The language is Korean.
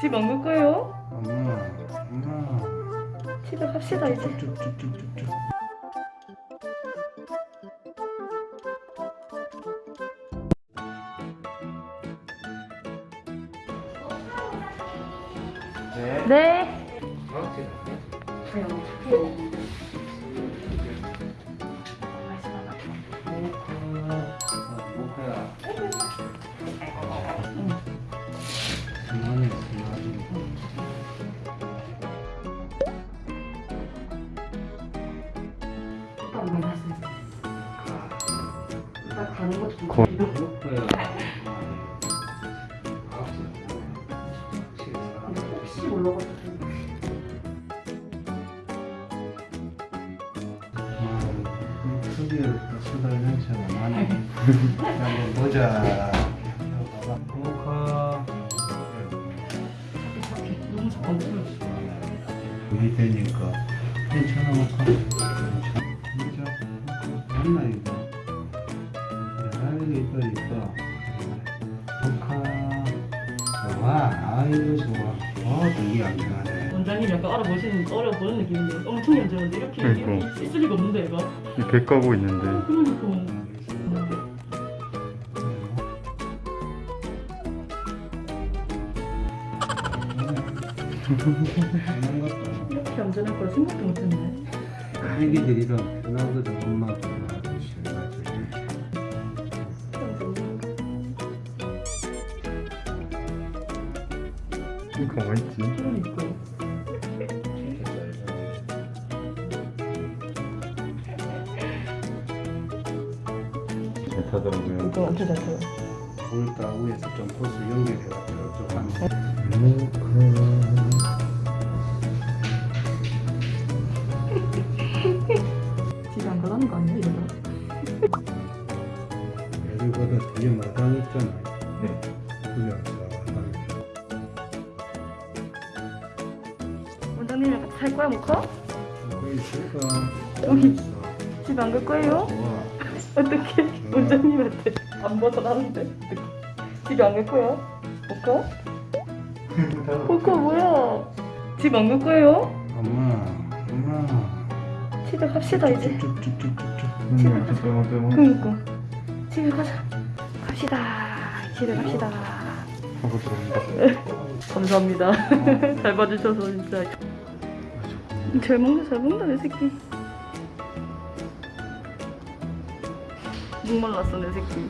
집 안 갈 거예요? 엄마, 엄마. 집에 갑시다 이제 쭉쭉쭉쭉쭉. 네. 네 고 수달 냄새가 나네. 한번 보자. 우리 되니까 괜찮아 먹고 괜찮아. 진짜 맞나 이거? 야 이거 이거 조카 좋아 아이고 좋아 어 되게 안 좋아하네 원장님 약간 알아보시는 어려 보는 느낌인데 엄청 얌전한데 이렇게 그러니까. 이렇게 있을 리가 없는데 얘가 배 까고 있는데 그러니까 그런 것도 이렇게 얌전할 거라 생각도 못했네. 싫어가지고 가만히 있지 그러니까. 잘 타더라고요 이거 엄청 잘 타요 볼다 위에서 좀 코스 연결해가지고 좀 하면 집에 여기보다 뒤에 마당 있잖아 네. 그게 없어 원장님이랑 같이 살 거야 모카? 거기 있을까? 여기. 집 안 갈 거예요? 좋아 어떻게 원장님한테 안 벗어나는데. 집에 안갈 거야? 모카? 모카 뭐야 집 안 갈 거예요? 엄마 엄마 집에 갑시다 이제 쭉쭉쭉쭉쭉 음, 잠깐만 잠깐만 그니까 집에 가자. 갑시다. 집에 갑시다. 감사합니다. 잘 봐주셔서 진짜. 잘 먹는다 잘 먹는다 내 새끼. 목말랐어 내 새끼